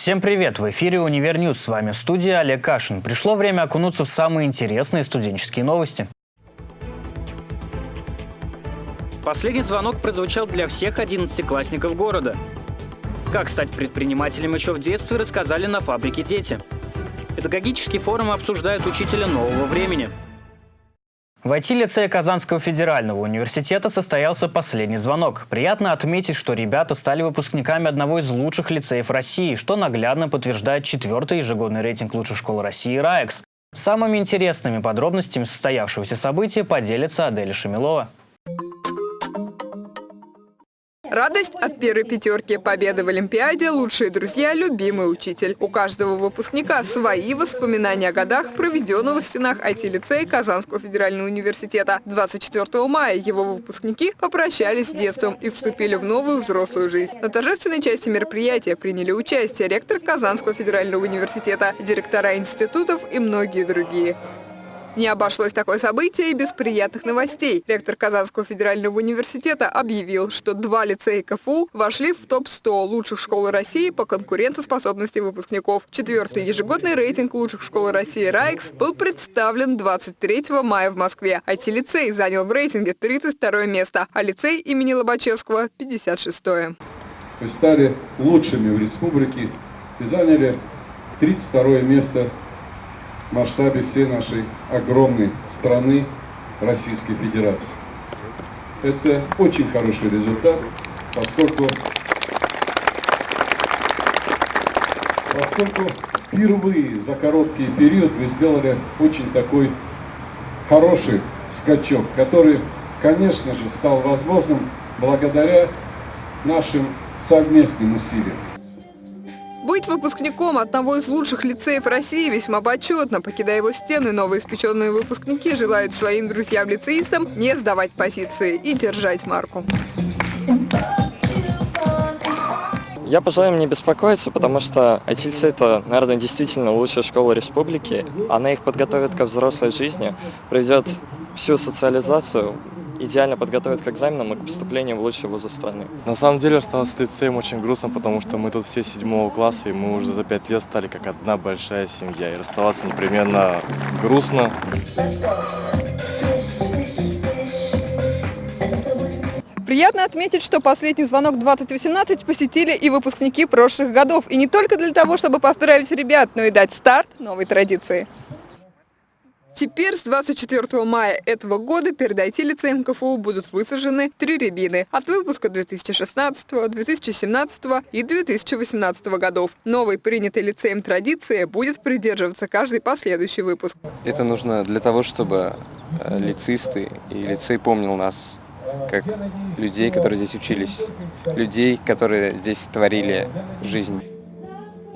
Всем привет! В эфире «Универ News». С вами студия Олег Кашин. Пришло время окунуться в самые интересные студенческие новости. Последний звонок прозвучал для всех одиннадцатиклассников города. Как стать предпринимателем еще в детстве, рассказали на фабрике «Дети». Педагогический форум обсуждает учителя нового времени. В IT-лицее Казанского федерального университета состоялся последний звонок. Приятно отметить, что ребята стали выпускниками одного из лучших лицеев России, что наглядно подтверждает четвертый ежегодный рейтинг лучших школ России «RAEX». Самыми интересными подробностями состоявшегося события поделится Аделя Шамилова. Радость от первой пятерки, победы в Олимпиаде, лучшие друзья, любимый учитель. У каждого выпускника свои воспоминания о годах, проведенного в стенах IT-лицея Казанского федерального университета. 24 мая его выпускники попрощались с детством и вступили в новую взрослую жизнь. На торжественной части мероприятия приняли участие ректор Казанского федерального университета, директора институтов и многие другие. Не обошлось такое событие и без приятных новостей. Ректор Казанского федерального университета объявил, что два лицея КФУ вошли в топ-100 лучших школ России по конкурентоспособности выпускников. Четвертый ежегодный рейтинг лучших школ России «РАИКС» был представлен 23 мая в Москве. IT-лицей занял в рейтинге 32 место, а лицей имени Лобачевского – 56 -е. Вы стали лучшими в республике и заняли 32 место масштабе всей нашей огромной страны Российской Федерации. Это очень хороший результат, поскольку, поскольку впервые за короткий период вы сделали очень такой хороший скачок, который, конечно же, стал возможным благодаря нашим совместным усилиям. Быть выпускником одного из лучших лицеев России весьма почетно. Покидая его стены, новоиспеченные выпускники желают своим друзьям-лицеистам не сдавать позиции и держать марку. Я пожелаю им не беспокоиться, потому что ITLC это, наверное, действительно лучшая школа республики. Она их подготовит ко взрослой жизни, проведет всю социализацию, идеально подготовят к экзаменам и к поступлению в лучшие вузы страны. На самом деле осталось с лицеем очень грустно, потому что мы тут все седьмого класса, и мы уже за пять лет стали как одна большая семья. И расставаться непременно грустно. Приятно отметить, что последний звонок 2018 посетили и выпускники прошлых годов. И не только для того, чтобы поздравить ребят, но и дать старт новой традиции. Теперь с 24 мая этого года перед IT-лицеем КФУ будут высажены три рябины от выпуска 2016, 2017 и 2018 годов. Новой принятой лицеем традиции будет придерживаться каждый последующий выпуск. Это нужно для того, чтобы э, лицеисты и лицей помнил нас как людей, которые здесь учились, людей, которые здесь творили жизнь.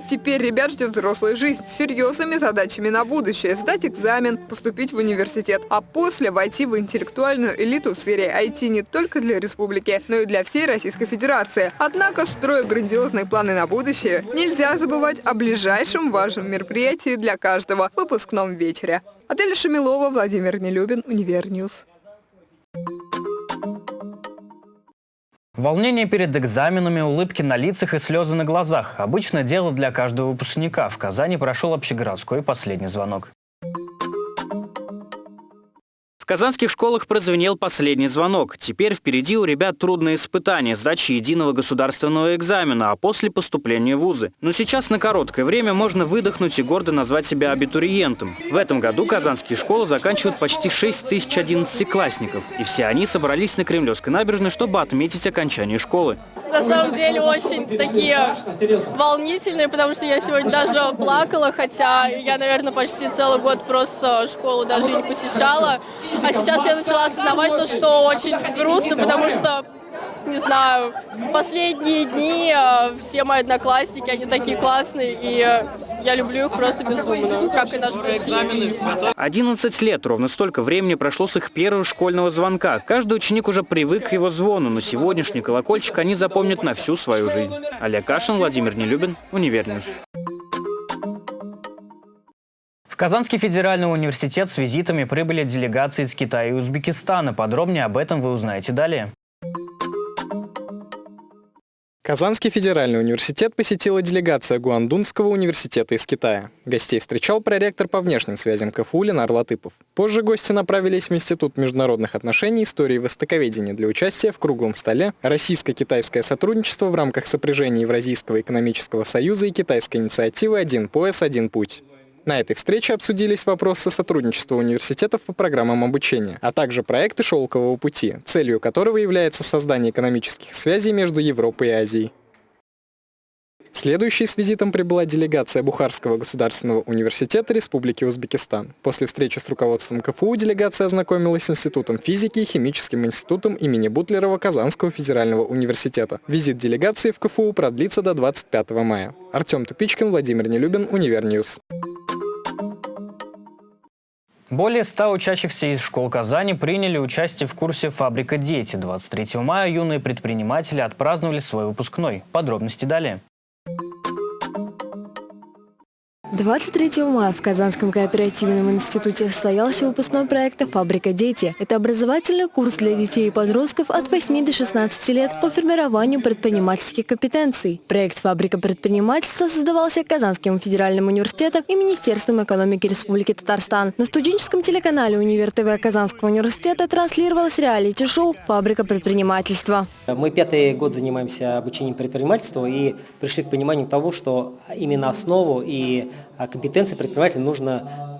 Теперь ребят ждет взрослая жизнь с серьезными задачами на будущее. Сдать экзамен, поступить в университет, а после войти в интеллектуальную элиту в сфере IT не только для республики, но и для всей Российской Федерации. Однако, строя грандиозные планы на будущее, нельзя забывать о ближайшем важном мероприятии для каждого – выпускном вечере. Аделя Шамилова, Владимир Нелюбин, Универ News. Волнение перед экзаменами, улыбки на лицах и слезы на глазах – обычное дело для каждого выпускника. В Казани прошел общегородской последний звонок. В казанских школах прозвенел последний звонок. Теперь впереди у ребят трудные испытания, сдачи единого государственного экзамена, а после поступления в вузы. Но сейчас на короткое время можно выдохнуть и гордо назвать себя абитуриентом. В этом году казанские школы заканчивают почти 6 тысяч одиннадцатиклассников. И все они собрались на Кремлевской набережной, чтобы отметить окончание школы на самом деле очень такие волнительные, потому что я сегодня даже плакала, хотя я, наверное, почти целый год просто школу даже не посещала. А сейчас я начала осознавать то, что очень грустно, потому что не знаю, последние дни э, все мои одноклассники, они такие классные, и я люблю их просто безумно, как и наш Россию. 11 лет, ровно столько времени прошло с их первого школьного звонка. Каждый ученик уже привык к его звону, но сегодняшний колокольчик они запомнят на всю свою жизнь. Олег Кашин, Владимир Нелюбин, Универ News. В Казанский федеральный университет с визитами прибыли делегации из Китая и Узбекистана. Подробнее об этом вы узнаете далее. Казанский федеральный университет посетила делегация Гуандунского университета из Китая. Гостей встречал проректор по внешним связям КФУ Ленар Латыпов. Позже гости направились в Институт международных отношений, истории и востоковедения для участия в круглом столе «Российско-китайское сотрудничество в рамках сопряжения Евразийского экономического союза и китайской инициативы «Один пояс, один путь». На этой встрече обсудились вопросы сотрудничества университетов по программам обучения, а также проекты «Шелкового пути», целью которого является создание экономических связей между Европой и Азией. Следующей с визитом прибыла делегация Бухарского государственного университета Республики Узбекистан. После встречи с руководством КФУ делегация ознакомилась с Институтом физики и Химическим институтом имени Бутлерова Казанского федерального университета. Визит делегации в КФУ продлится до 25 мая. Артем Тупичкин, Владимир Нелюбин, Универ News. Более 100 учащихся из школ Казани приняли участие в курсе «Фабрика дети». 23 мая юные предприниматели отпраздновали свой выпускной. Подробности далее. 23 мая в Казанском кооперативном институте состоялся выпускной проекта «Фабрика дети». Это образовательный курс для детей и подростков от 8 до 16 лет по формированию предпринимательских компетенций. Проект «Фабрика предпринимательства» создавался Казанским федеральным университетом и Министерством экономики Республики Татарстан. На студенческом телеканале «Универ ТВ» Казанского университета транслировалось реалити-шоу «Фабрика предпринимательства». Мы пятый год занимаемся обучением предпринимательства и пришли к пониманию того, что именно основу и компетенции предпринимателя нужно а,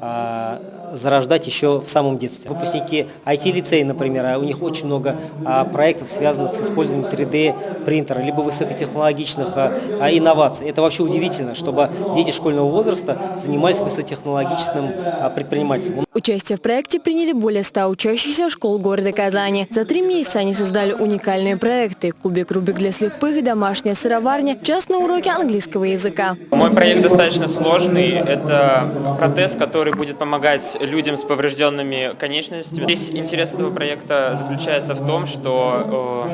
зарождать еще в самом детстве. Выпускники IT-лицея, например, а у них очень много а, проектов, связанных с использованием 3D-принтера, либо высокотехнологичных а, а, инноваций. Это вообще удивительно, чтобы дети школьного возраста занимались высокотехнологичным а, предпринимательством. Участие в проекте приняли более 100 учащихся школ города Казани. За три месяца они создали уникальные проекты «Кубик Рубик для слепых», «Домашняя сыроварня», частные уроки английского языка. Мой проект достаточно сложный. Это протез, который будет помогать людям с поврежденными конечностями. Весь интерес этого проекта заключается в том, что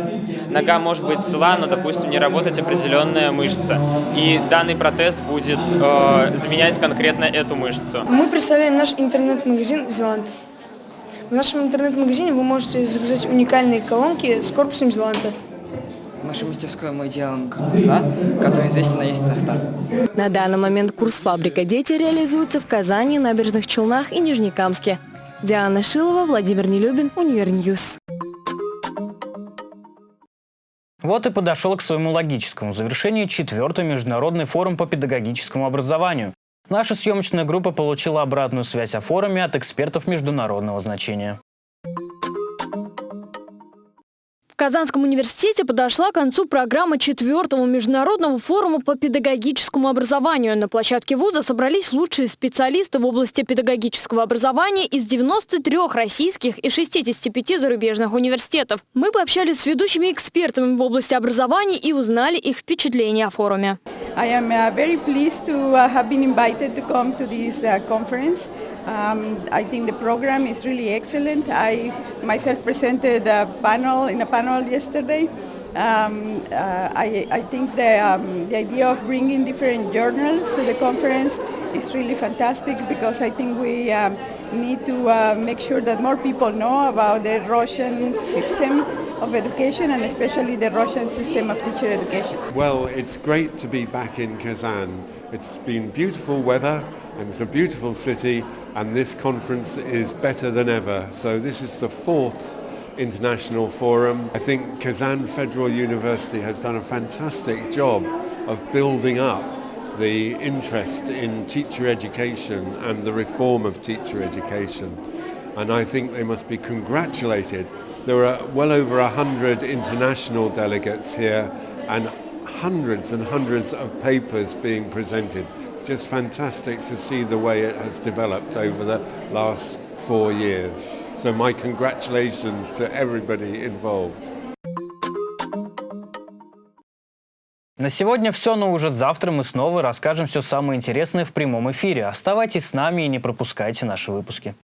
э, нога может быть цела, но, допустим, не работать определенная мышца. И данный протез будет э, заменять конкретно эту мышцу. Мы представляем наш интернет-магазин магазин «Зеланд». В нашем интернет-магазине вы можете заказать уникальные колонки с корпусом «Зеланда». В нашей мастерской мы делаем корпуса, которые известны на весь Татарстан. На данный момент курс «Фабрика дети» реализуется в Казани, Набережных Челнах и Нижнекамске. Диана Шилова, Владимир Нелюбин, Универ News. Вот и подошел к своему логическому завершению четвертый международный форум по педагогическому образованию. Наша съемочная группа получила обратную связь о форуме от экспертов международного значения. Казанском университете подошла к концу программа четвертого международного форума по педагогическому образованию. На площадке вуза собрались лучшие специалисты в области педагогического образования из 93 российских и 65 зарубежных университетов. Мы пообщались с ведущими экспертами в области образования и узнали их впечатления о форуме. I am uh, very pleased to uh, have been invited to come to this uh, conference. Um, I think the program is really excellent. I myself presented a panel in a panel yesterday. Um, uh, I, I, think the, um, the idea of bringing different journals to the conference is really fantastic because I think we um, need to uh, make sure that more people know about the Russian system of education and especially the Russian system of teacher education. Well, it's great to be back in Kazan. It's been beautiful weather and it's a beautiful city and this conference is better than ever. So this is the fourth international forum. I think Kazan Federal University has done a fantastic job of building up the interest in teacher education and the reform of teacher education. And I think they must be congratulated. There are well over a hundred international delegates here and hundreds and hundreds of papers being presented. It's just fantastic to see the way it has developed over the last four years. So my congratulations to everybody involved. На сегодня все, но уже завтра мы снова расскажем все самое интересное в прямом эфире. Оставайтесь с нами и не пропускайте наши выпуски.